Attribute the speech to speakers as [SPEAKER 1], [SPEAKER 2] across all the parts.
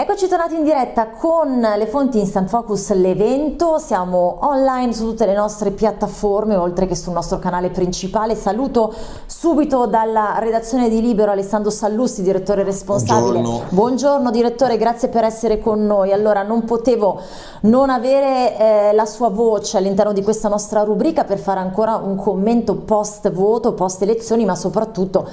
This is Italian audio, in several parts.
[SPEAKER 1] Eccoci tornati in diretta con le fonti Instant Focus, l'evento, siamo online su tutte le nostre piattaforme oltre che sul nostro canale principale. Saluto subito dalla redazione di Libero Alessandro Sallusti, direttore responsabile.
[SPEAKER 2] Buongiorno.
[SPEAKER 1] Buongiorno direttore, grazie per essere con noi. Allora non potevo non avere eh, la sua voce all'interno di questa nostra rubrica per fare ancora un commento post voto, post elezioni, ma soprattutto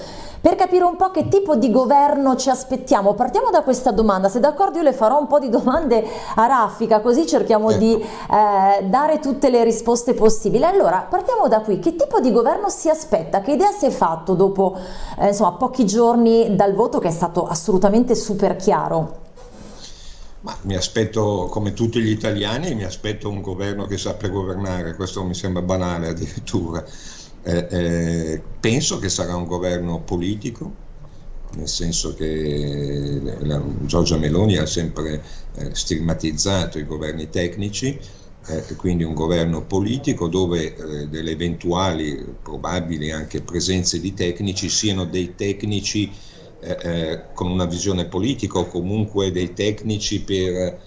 [SPEAKER 1] per capire un po' che tipo di governo ci aspettiamo. Partiamo da questa domanda, se d'accordo io le farò un po' di domande a raffica, così cerchiamo
[SPEAKER 2] Ecco.
[SPEAKER 1] di eh, dare tutte le risposte possibili. Allora, partiamo da qui, che tipo di governo si aspetta? Che idea si è fatto dopo eh, insomma, pochi giorni dal voto che è stato assolutamente super chiaro?
[SPEAKER 2] Ma mi aspetto, come tutti gli italiani, mi aspetto un governo che sappia governare, questo mi sembra banale addirittura. Eh, eh, penso che sarà un governo politico, nel senso che la- Giorgia Meloni ha sempre eh, stigmatizzato i governi tecnici, eh, quindi un governo politico dove eh, delle eventuali, probabili anche presenze di tecnici siano dei tecnici con una visione politica o comunque dei tecnici per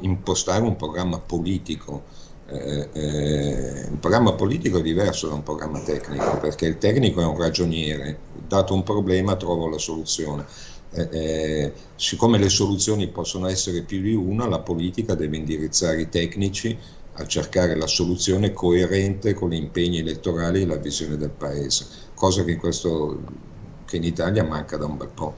[SPEAKER 2] impostare un programma politico. Eh, eh, il programma politico è diverso da un programma tecnico perché il tecnico è un ragioniere, dato un problema trovo la soluzione. Eh, eh, siccome le soluzioni possono essere più di una, la politica deve indirizzare i tecnici a cercare la soluzione coerente con gli impegni elettorali e la visione del paese, cosa che in, questo, che in Italia manca da un bel po'.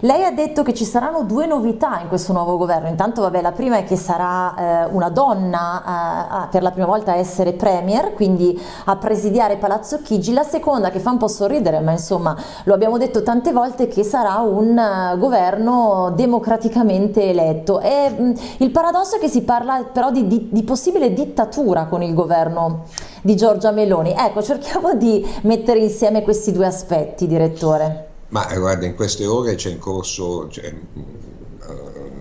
[SPEAKER 1] Lei ha detto che ci saranno due novità in questo nuovo governo. Intanto, vabbè, la prima è che sarà eh, una donna eh, a- per la prima volta a essere premier, quindi a presidiare Palazzo Chigi. La seconda, che fa un po' sorridere, ma insomma lo abbiamo detto tante volte, che sarà un eh, governo democraticamente eletto. E, mh, il paradosso è che si parla però di, di- di possibile dittatura con il governo di Giorgia Meloni. Ecco, cerchiamo di mettere insieme questi due aspetti, direttore.
[SPEAKER 2] Ma eh, guarda, in queste ore c'è in corso, cioè, eh,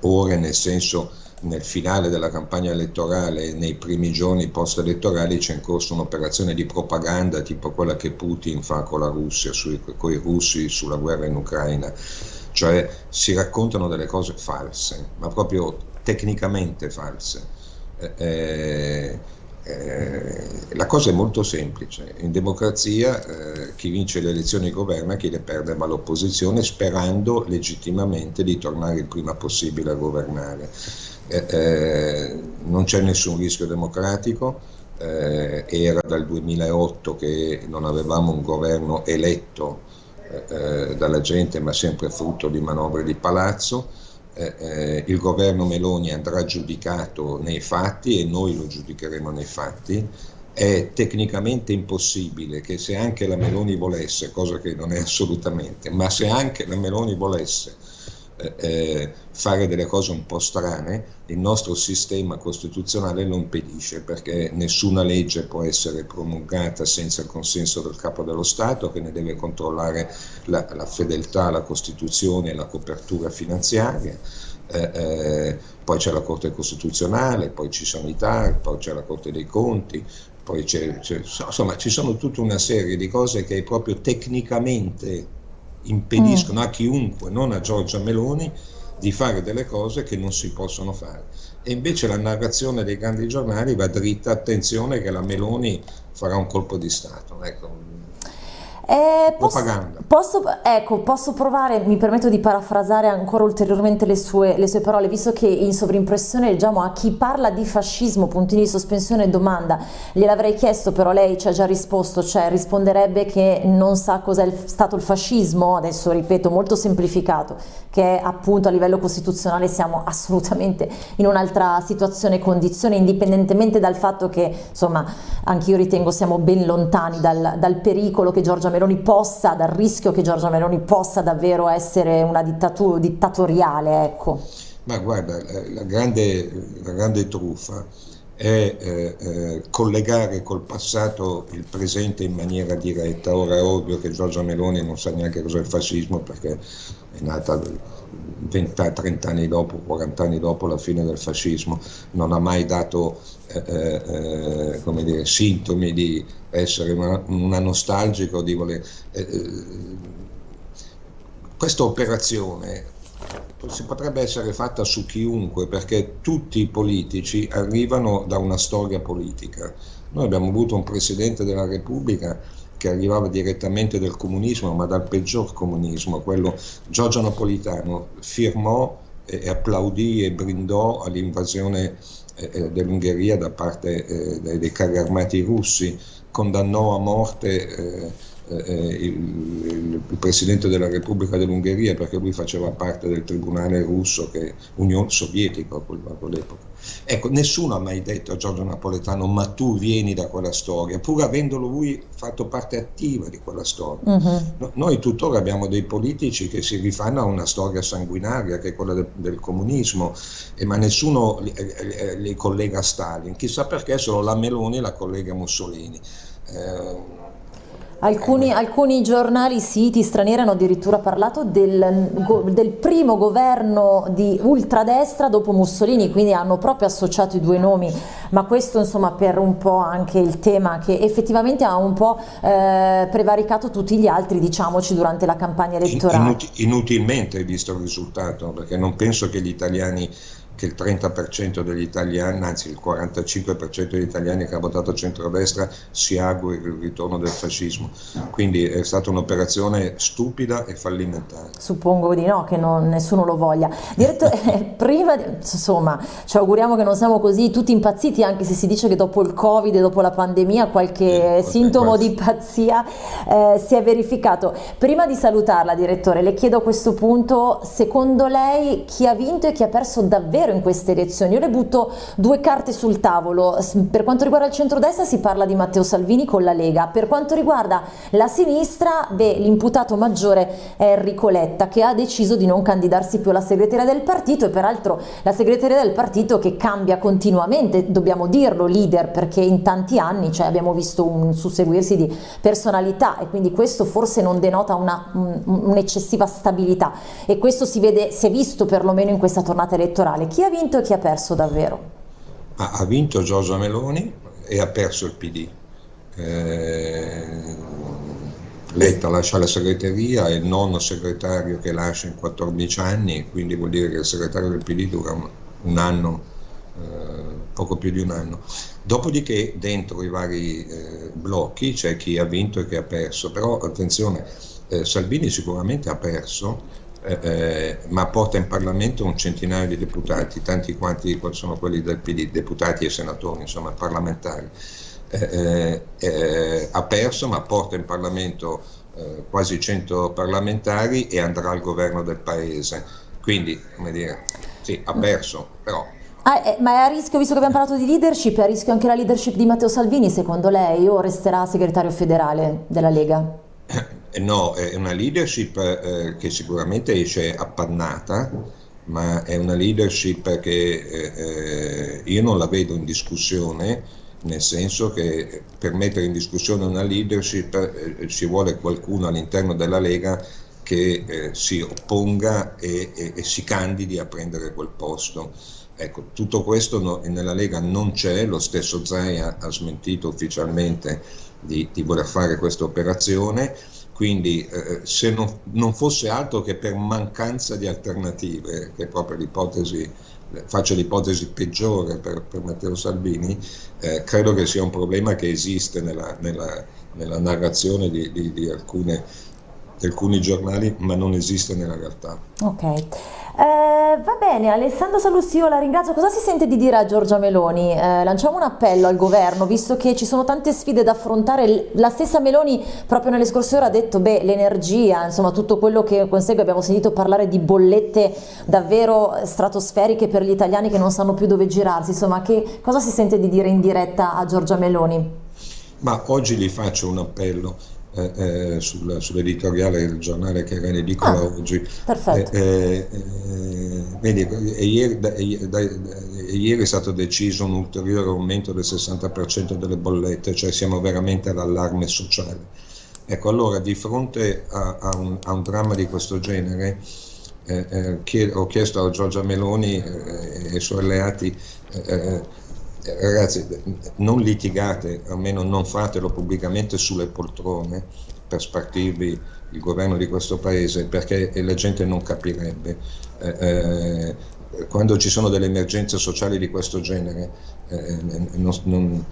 [SPEAKER 2] ore nel senso nel finale della campagna elettorale, nei primi giorni post-elettorali c'è in corso un'operazione di propaganda tipo quella che Putin fa con la Russia, con i russi sulla guerra in Ucraina, cioè si raccontano delle cose false, ma proprio tecnicamente false. Eh, eh, la cosa è molto semplice, in democrazia eh, chi vince le elezioni governa, chi le perde va all'opposizione sperando legittimamente di tornare il prima possibile a governare. Eh, eh, non c'è nessun rischio democratico, eh, era dal 2008 che non avevamo un governo eletto dalla gente ma sempre frutto di manovre di palazzo. Eh, eh, il governo Meloni andrà giudicato nei fatti e noi lo giudicheremo nei fatti. È tecnicamente impossibile che se anche la Meloni volesse, cosa che non è assolutamente, ma se anche la Meloni volesse eh, eh, fare delle cose un po' strane, il nostro sistema costituzionale lo impedisce perché nessuna legge può essere promulgata senza il consenso del capo dello Stato che ne deve controllare la, la fedeltà alla Costituzione e la copertura finanziaria. Eh, eh, poi c'è la Corte Costituzionale, poi ci sono i TAR, poi c'è la Corte dei Conti, poi c'è, c'è- insomma ci sono tutta una serie di cose che proprio tecnicamente impediscono a chiunque, non a Giorgia Meloni, di fare delle cose che non si possono fare. E invece la narrazione dei grandi giornali va dritta, attenzione che la Meloni farà un colpo di Stato. Ecco,
[SPEAKER 1] Eh, posso, posso- ecco, posso provare, mi permetto di parafrasare ancora ulteriormente le sue, le sue parole, visto che in sovrimpressione leggiamo a chi parla di fascismo, puntini di sospensione domanda, gliel'avrei chiesto, però lei ci ha già risposto, cioè risponderebbe che non sa cos'è stato il fascismo, adesso ripeto molto semplificato, che appunto a livello costituzionale siamo assolutamente in un'altra situazione e condizione, indipendentemente dal fatto che, insomma, anch'io ritengo siamo ben lontani dal, dal pericolo che Giorgia Meloni possa, dal rischio che Giorgia Meloni possa davvero essere una dittatu- dittatoriale, ecco.
[SPEAKER 2] Ma guarda, la grande, la grande truffa è eh, eh, collegare col passato il presente in maniera diretta. Ora è ovvio che Giorgia Meloni non sa neanche cos'è il fascismo perché è nata 20, 30 anni dopo, 40 anni dopo la fine del fascismo, non ha mai dato eh, eh, come dire, sintomi di essere una, una nostalgica di voler... eh, eh, questa operazione si potrebbe essere fatta su chiunque perché tutti i politici arrivano da una storia politica. Noi abbiamo avuto un Presidente della Repubblica che arrivava direttamente dal comunismo, ma dal peggior comunismo, quello Giorgio Napolitano firmò e applaudì e brindò all'invasione eh, eh dell'Ungheria da parte eh, dei carri armati russi, condannò a morte il, il, presidente della Repubblica dell'Ungheria perché lui faceva parte del tribunale russo, che, Unione Sovietica a quell'epoca. Ecco, nessuno ha mai detto a Giorgio Napoletano ma tu vieni da quella storia, pur avendolo lui fatto parte attiva di quella storia. Uh-huh. No, noi tuttora abbiamo dei politici che si rifanno a una storia sanguinaria che è quella de, del comunismo, eh, ma nessuno li, li, li, collega a Stalin, chissà perché solo la Meloni la collega a Mussolini. Eh,
[SPEAKER 1] Alcuni, alcuni, giornali, siti stranieri hanno addirittura parlato del, del, primo governo di ultradestra dopo Mussolini, quindi hanno proprio associato i due nomi, ma questo insomma per un po' anche il tema che effettivamente ha un po' eh, prevaricato tutti gli altri, diciamoci, durante la campagna elettorale.
[SPEAKER 2] inutilmente visto il risultato, perché non penso che gli italiani che il 30% degli italiani, anzi il 45% degli italiani che ha votato centrodestra si auguri il ritorno del fascismo. Quindi è stata un'operazione stupida e fallimentare.
[SPEAKER 1] Suppongo di no, che non, nessuno lo voglia. Direttore, prima, insomma, ci auguriamo che non siamo così tutti impazziti, anche se si dice che dopo il Covid e dopo la pandemia qualche eh, sintomo di pazzia eh, si è verificato. Prima di salutarla, direttore, le chiedo a questo punto, secondo lei chi ha vinto e chi ha perso davvero davvero in queste elezioni. Io le butto due carte sul tavolo. Per quanto riguarda il centrodestra si parla di Matteo Salvini con la Lega. Per quanto riguarda la sinistra, l'imputato maggiore è Enrico Letta che ha deciso di non candidarsi più alla segreteria del partito e peraltro la segreteria del partito che cambia continuamente, dobbiamo dirlo, leader, perché in tanti anni cioè, abbiamo visto un susseguirsi di personalità e quindi questo forse non denota un'eccessiva un stabilità e questo si, vede, si è visto perlomeno in questa tornata elettorale. Chi chi ha vinto e chi ha perso davvero?
[SPEAKER 2] Ha, ha vinto Giorgia Meloni e ha perso il PD. Eh, Letta lascia la segreteria, è il nono segretario che lascia in 14 anni, quindi vuol dire che il segretario del PD dura un, un anno, eh, poco più di un anno. Dopodiché dentro i vari eh, blocchi c'è chi ha vinto e chi ha perso, però attenzione, eh, Salvini sicuramente ha perso eh, eh, ma porta in Parlamento un centinaio di deputati, tanti quanti sono quelli del PD, deputati e senatori, insomma parlamentari. Eh, eh, eh ha perso, ma porta in Parlamento eh, quasi 100 parlamentari e andrà al governo del paese. Quindi, come dire, sì, ha perso, però
[SPEAKER 1] Ah, ma è a rischio, visto che abbiamo parlato di leadership, è a rischio anche la leadership di Matteo Salvini, secondo lei, o resterà segretario federale della Lega?
[SPEAKER 2] No, è una leadership eh, che sicuramente esce appannata, ma è una leadership che eh, eh, io non la vedo in discussione, nel senso che per mettere in discussione una leadership eh, ci vuole qualcuno all'interno della Lega che eh, si opponga e, e, e, si candidi a prendere quel posto. Ecco, tutto questo no, nella Lega non c'è, lo stesso Zaia ha smentito ufficialmente di, di voler fare questa operazione quindi eh, se non, non, fosse altro che per mancanza di alternative, che è proprio l'ipotesi, faccio l'ipotesi peggiore per, per Matteo Salvini, eh, credo che sia un problema che esiste nella, nella, nella narrazione di, di, di alcune alcuni giornali, ma non esiste nella realtà.
[SPEAKER 1] Ok, eh, va bene, Alessandro Salussi, io la ringrazio. Cosa si sente di dire a Giorgia Meloni? Eh, lanciamo un appello al governo, visto che ci sono tante sfide da affrontare. La stessa Meloni proprio nelle scorse ore ha detto, beh, l'energia, insomma tutto quello che consegue, abbiamo sentito parlare di bollette davvero stratosferiche per gli italiani che non sanno più dove girarsi, insomma che cosa si sente di dire in diretta a Giorgia Meloni?
[SPEAKER 2] Ma oggi gli faccio un appello eh, eh, sul, sull'editoriale del giornale che era in edicola ah, oggi.
[SPEAKER 1] Perfetto.
[SPEAKER 2] Eh, eh, vedi, ieri, da, da, ieri, è stato deciso un ulteriore aumento del 60% delle bollette, cioè siamo veramente all'allarme sociale. Ecco, allora di fronte a, a, un, a un, dramma di questo genere eh, eh, chied, ho chiesto a Giorgia Meloni e ai suoi alleati ragazzi, non litigate, almeno non fatelo pubblicamente sulle poltrone, per spartirvi il governo di questo paese perché la gente non capirebbe. Eh, eh, quando ci sono delle emergenze sociali di questo genere eh, non, non,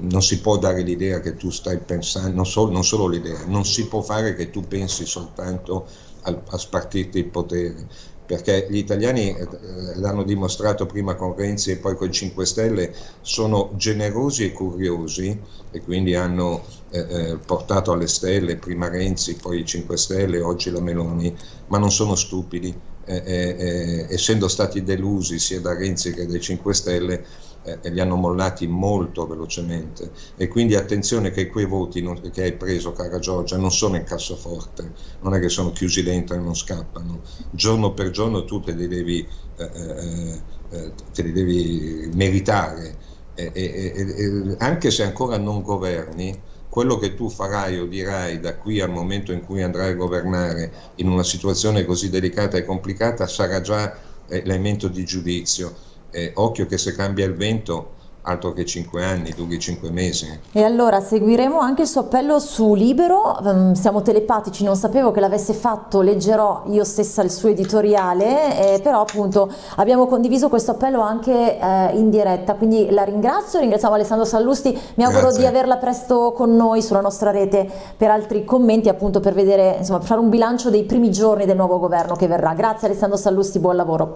[SPEAKER 2] non, si può dare l'idea che tu stai pensando, non, so, non solo l'idea, non si può fare che tu pensi soltanto a, a spartirti il potere perché gli italiani eh, l'hanno dimostrato prima con Renzi e poi con i 5 Stelle, sono generosi e curiosi e quindi hanno eh, eh portato alle stelle prima Renzi, poi i 5 Stelle, oggi la Meloni, ma non sono stupidi. Eh, eh, eh essendo stati delusi sia da Renzi che dai 5 Stelle, eh, li hanno mollati molto velocemente. E quindi attenzione che quei voti non, che hai preso cara Giorgia non sono in cassaforte, non è che sono chiusi dentro e non scappano, giorno per giorno tu te li devi, eh, eh, eh te li devi meritare. E, e, e, anche se ancora non governi quello che tu farai o dirai da qui al momento in cui andrai a governare in una situazione così delicata e complicata sarà già eh, elemento di giudizio. Eh, occhio che se cambia il vento altro che 5 anni, duri 5 mesi.
[SPEAKER 1] E allora seguiremo anche il suo appello su Libero, ehm, siamo telepatici, non sapevo che l'avesse fatto, leggerò io stessa il suo editoriale, eh, però appunto abbiamo condiviso questo appello anche eh, in diretta, quindi la ringrazio, ringraziamo Alessandro Sallusti, mi auguro Grazie. di averla presto con noi sulla nostra rete per altri commenti, appunto per vedere, insomma, fare un bilancio dei primi giorni del nuovo governo che verrà. Grazie Alessandro Sallusti, buon lavoro.